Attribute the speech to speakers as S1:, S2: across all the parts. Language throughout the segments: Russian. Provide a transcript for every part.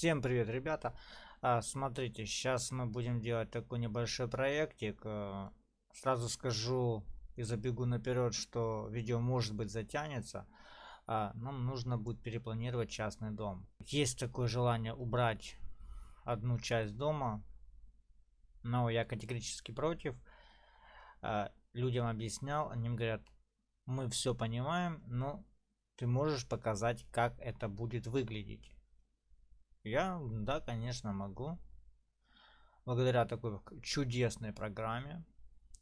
S1: Всем привет, ребята! А, смотрите, сейчас мы будем делать такой небольшой проектик. А, сразу скажу и забегу наперед, что видео может быть затянется. А, нам нужно будет перепланировать частный дом. Есть такое желание убрать одну часть дома, но я категорически против. А, людям объяснял, они говорят, мы все понимаем, но ты можешь показать, как это будет выглядеть. Я, да, конечно, могу. Благодаря такой чудесной программе.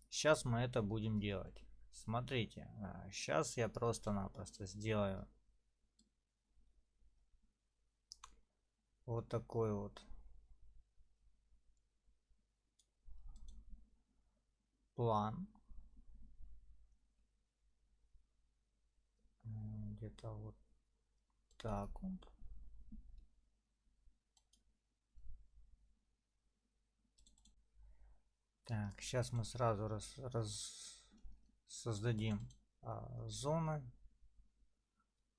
S1: Сейчас мы это будем делать. Смотрите, сейчас а, я просто-напросто сделаю вот такой вот план. Где-то вот так вот. Так, сейчас мы сразу раз, раз создадим а, зоны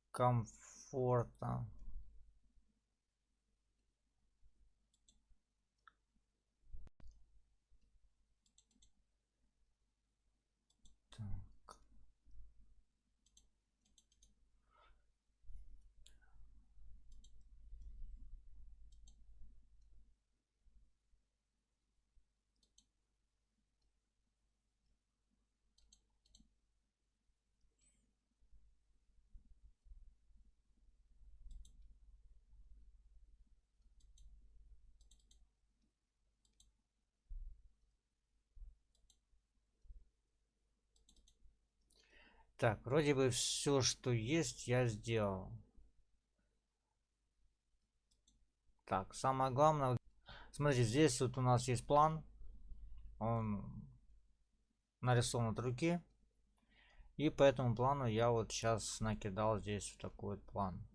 S1: комфорта. Так, вроде бы все, что есть, я сделал. Так, самое главное, смотрите, здесь вот у нас есть план. Он нарисован от руки. И по этому плану я вот сейчас накидал здесь вот такой вот план.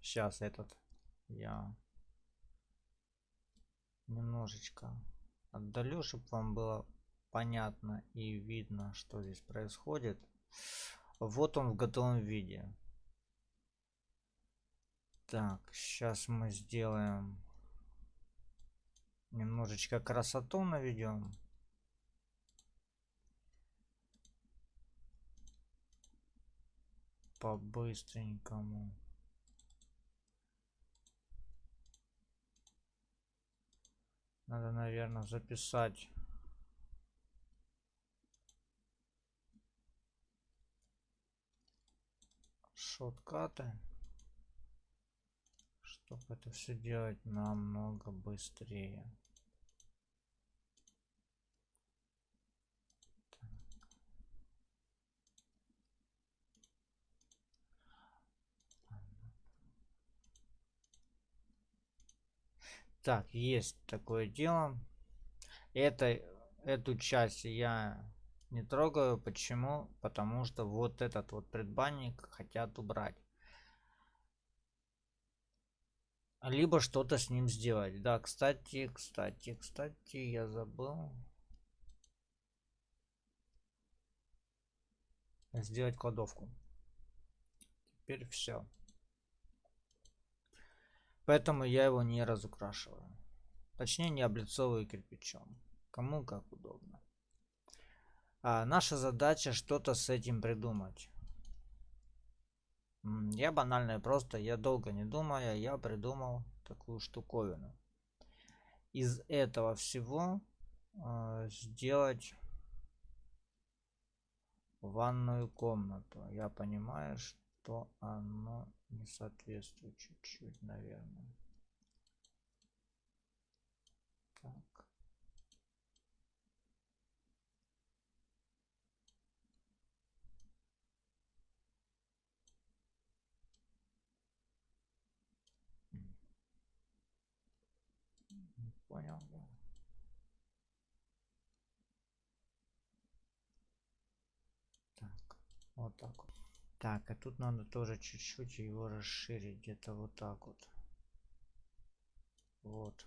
S1: Сейчас этот я немножечко отдалю, чтобы вам было понятно и видно, что здесь происходит. Вот он в готовом виде. Так, сейчас мы сделаем немножечко красоту наведем. По-быстренькому. Надо, наверное, записать шоткаты, чтобы это все делать намного быстрее. Так, есть такое дело. Это, эту часть я не трогаю. Почему? Потому что вот этот вот предбанник хотят убрать. Либо что-то с ним сделать. Да, кстати, кстати, кстати, я забыл. Сделать кладовку. Теперь все. Поэтому я его не разукрашиваю. Точнее, не облицовываю кирпичом. Кому как удобно. А, наша задача что-то с этим придумать. Я банально просто, я долго не думая, я придумал такую штуковину. Из этого всего э, сделать ванную комнату. Я понимаю, что оно не соответствует чуть-чуть, наверное. Понял, да. Так, вот так. Так, а тут надо тоже чуть-чуть его расширить, где-то вот так вот. Вот.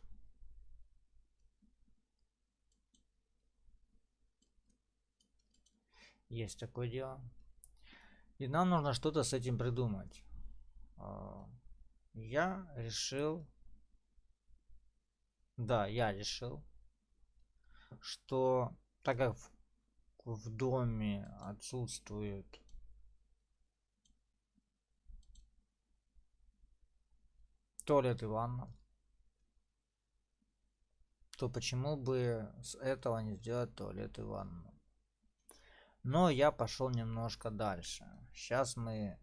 S1: Есть такое дело. И нам нужно что-то с этим придумать. А, я решил, да, я решил, что так как в, в доме отсутствует туалет и ванна, то почему бы с этого не сделать туалет и ванну? Но я пошел немножко дальше. Сейчас мы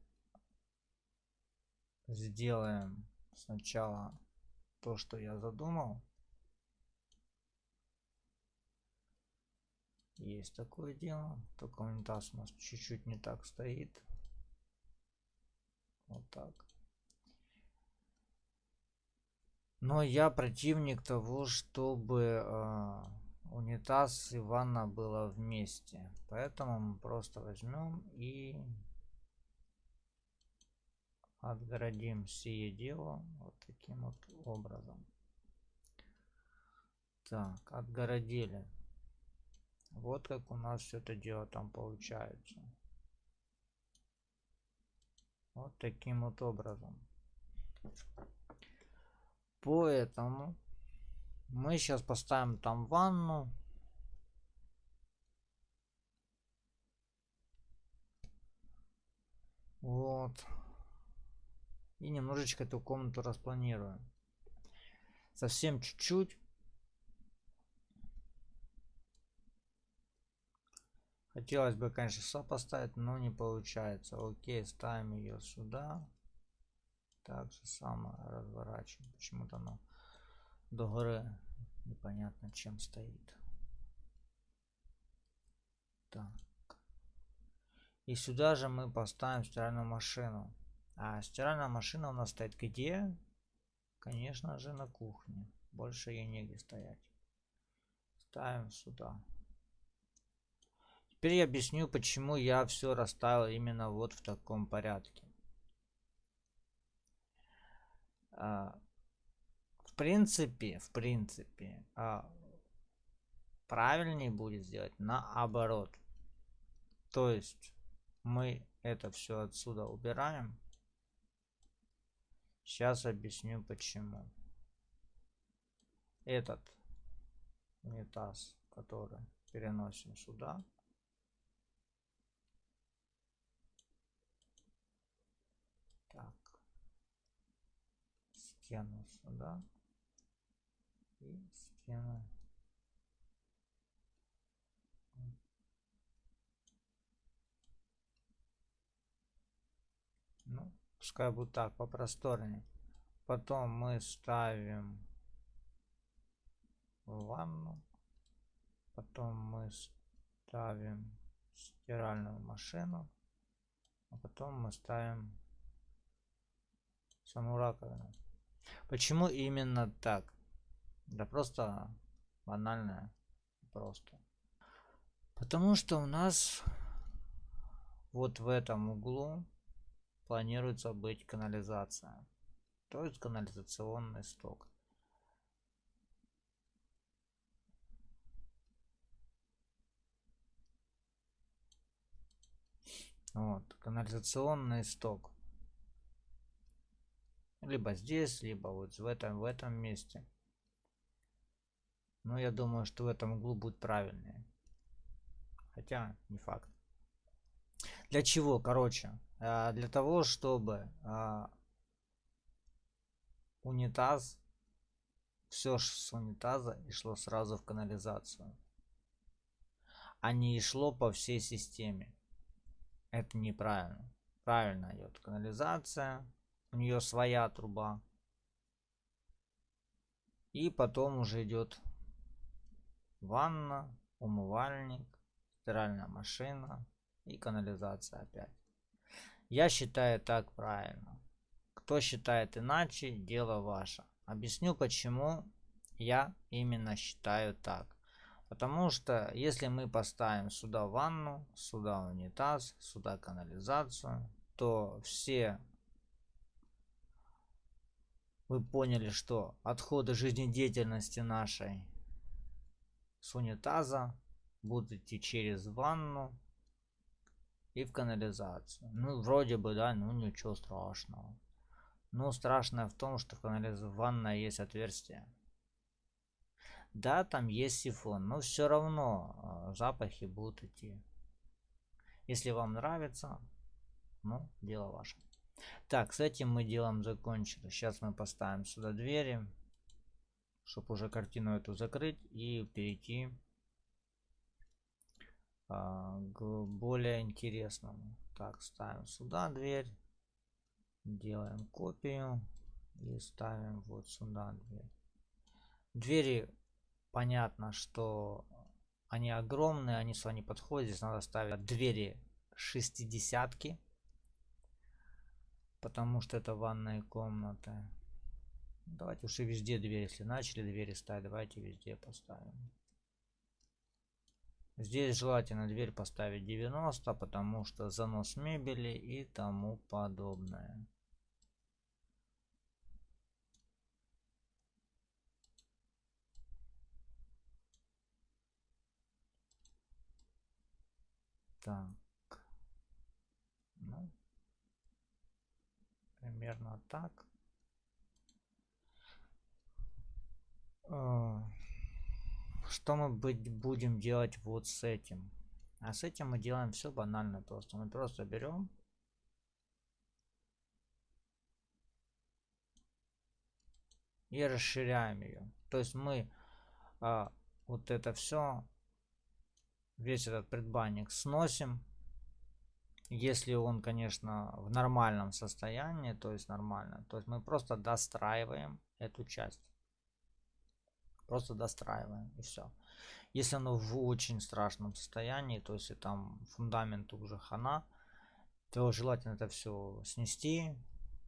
S1: сделаем сначала то, что я задумал. Есть такое дело. Только унитаз у нас чуть-чуть не так стоит. Вот так. Но я противник того, чтобы э, унитаз и ванна было вместе. Поэтому мы просто возьмем и отгородим сие дело вот таким вот образом. Так, отгородили. Вот как у нас все это дело там получается. Вот таким вот образом. Поэтому мы сейчас поставим там ванну. Вот. И немножечко эту комнату распланируем. Совсем чуть-чуть. Хотелось бы, конечно, поставить, но не получается. Окей, ставим ее сюда. Так же самое разворачиваем. Почему-то оно до горы непонятно чем стоит. Так. И сюда же мы поставим стиральную машину. А стиральная машина у нас стоит где? Конечно же на кухне. Больше ей негде стоять. Ставим сюда. Теперь я объясню, почему я все расставил именно вот в таком порядке. А, в принципе, в принципе, а, правильнее будет сделать наоборот. То есть мы это все отсюда убираем. Сейчас объясню почему. Этот унитаз, который переносим сюда. Так. Стену сюда. И стену. Ну, пускай будет так, попросторнее. Потом мы ставим ванну. Потом мы ставим стиральную машину. А потом мы ставим саму раковину. Почему именно так? Да просто банально. Просто. Потому что у нас вот в этом углу планируется быть канализация. То есть канализационный сток. Вот, канализационный сток. Либо здесь, либо вот в этом, в этом месте. Но я думаю, что в этом углу будет правильнее. Хотя, не факт. Для чего? Короче, а, для того, чтобы а, унитаз, все с унитаза и шло сразу в канализацию. А не шло по всей системе. Это неправильно. Правильно идет канализация. У нее своя труба. И потом уже идет ванна, умывальник, стиральная машина и канализация опять. Я считаю так правильно. Кто считает иначе, дело ваше. Объясню, почему я именно считаю так. Потому что если мы поставим сюда ванну, сюда унитаз, сюда канализацию, то все вы поняли, что отходы жизнедеятельности нашей с унитаза будут идти через ванну и в канализацию. Ну, вроде бы, да, ну ничего страшного. Но страшное в том, что в канализации ванной есть отверстие. Да, там есть сифон, но все равно а, запахи будут идти. Если вам нравится, ну, дело ваше. Так, с этим мы делом закончили. Сейчас мы поставим сюда двери, чтобы уже картину эту закрыть и перейти а, к более интересному. Так, ставим сюда дверь, делаем копию и ставим вот сюда дверь. Двери, понятно, что они огромные, они сюда не подходят. Здесь надо ставить двери шестидесятки потому что это ванная комната. Давайте уж и везде дверь, если начали двери ставить, давайте везде поставим. Здесь желательно дверь поставить 90, потому что занос мебели и тому подобное. Так. Ну, примерно так. А, что мы будем делать вот с этим? А с этим мы делаем все банально просто. Мы просто берем и расширяем ее. То есть мы а, вот это все, весь этот предбанник сносим если он, конечно, в нормальном состоянии, то есть нормально, то есть мы просто достраиваем эту часть. Просто достраиваем и все. Если оно в очень страшном состоянии, то есть там фундамент уже хана, то желательно это все снести,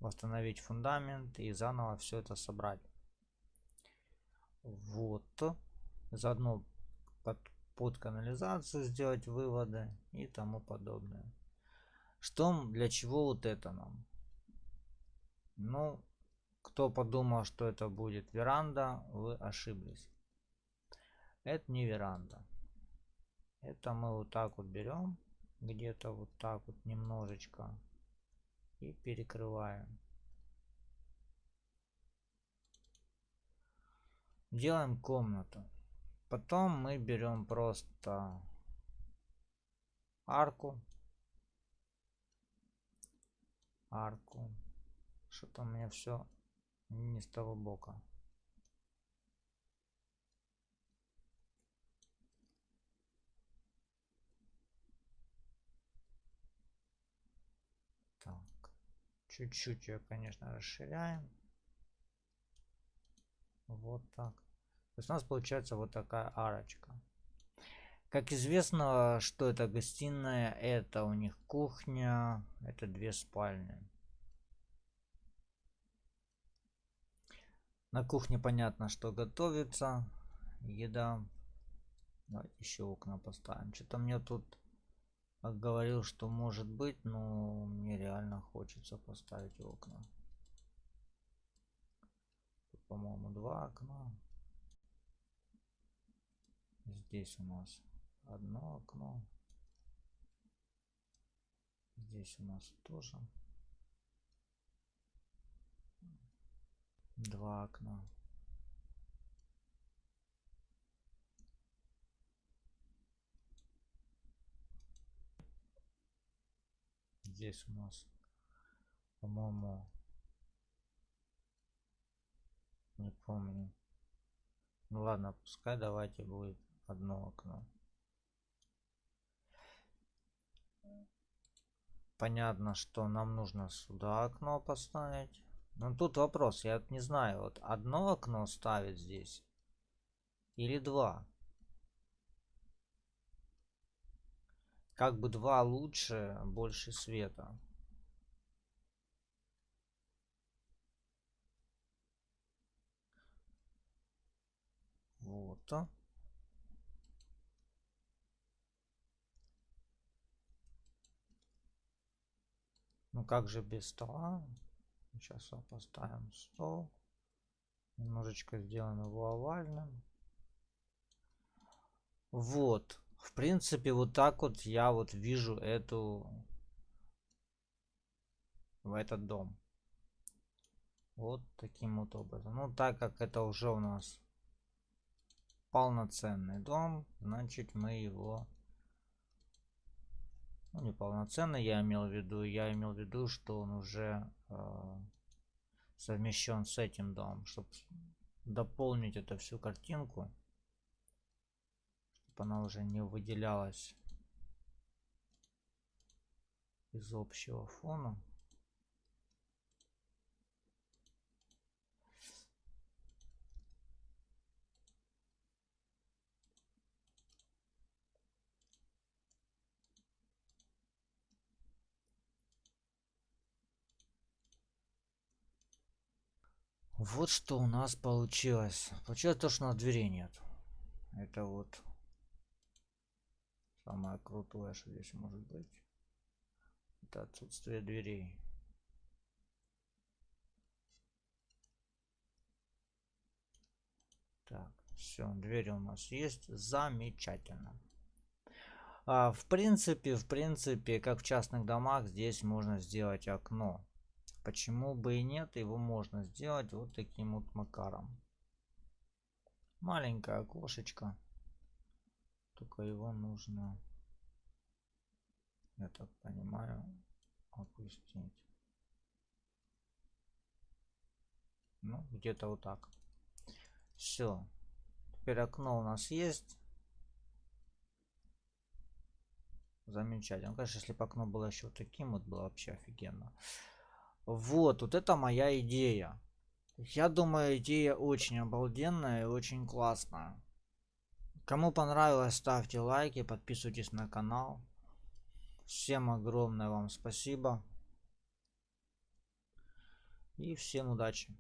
S1: восстановить фундамент и заново все это собрать. Вот. Заодно под, под канализацию сделать выводы и тому подобное. Что, для чего вот это нам? Ну, кто подумал, что это будет веранда, вы ошиблись. Это не веранда. Это мы вот так вот берем, где-то вот так вот немножечко и перекрываем. Делаем комнату. Потом мы берем просто арку арку. Что-то у меня все не с того бока. Так. Чуть-чуть ее, конечно, расширяем. Вот так. То есть у нас получается вот такая арочка. Как известно, что это гостиная, это у них кухня, это две спальни. На кухне понятно, что готовится еда. Давайте еще окна поставим. Что-то мне тут говорил, что может быть, но мне реально хочется поставить окна. По-моему, два окна. Здесь у нас одно окно. Здесь у нас тоже два окна. Здесь у нас, по-моему, не помню. Ну ладно, пускай давайте будет одно окно. Понятно, что нам нужно сюда окно поставить. Но тут вопрос, я не знаю, вот одно окно ставить здесь или два. Как бы два лучше, больше света. Вот. Ну как же без стола? Сейчас поставим стол. Немножечко сделаем его овальным. Вот. В принципе, вот так вот я вот вижу эту в этот дом. Вот таким вот образом. Ну, так как это уже у нас полноценный дом, значит мы его... Ну, не полноценный я имел в виду. Я имел в виду, что он уже э, совмещен с этим домом. Чтобы дополнить эту всю картинку. Чтобы она уже не выделялась из общего фона. Вот что у нас получилось. Получилось то, что у нас двери нет. Это вот самое крутое, что здесь может быть. Это отсутствие дверей. Так, все, двери у нас есть. Замечательно. А, в принципе, в принципе, как в частных домах, здесь можно сделать окно. Почему бы и нет, его можно сделать вот таким вот макаром. Маленькое окошечко. Только его нужно, я так понимаю, опустить. Ну, где-то вот так. Все. Теперь окно у нас есть. Замечательно. Конечно, если бы окно было еще таким, вот было вообще офигенно. Вот, вот это моя идея. Я думаю, идея очень обалденная и очень классная. Кому понравилось, ставьте лайки, подписывайтесь на канал. Всем огромное вам спасибо. И всем удачи.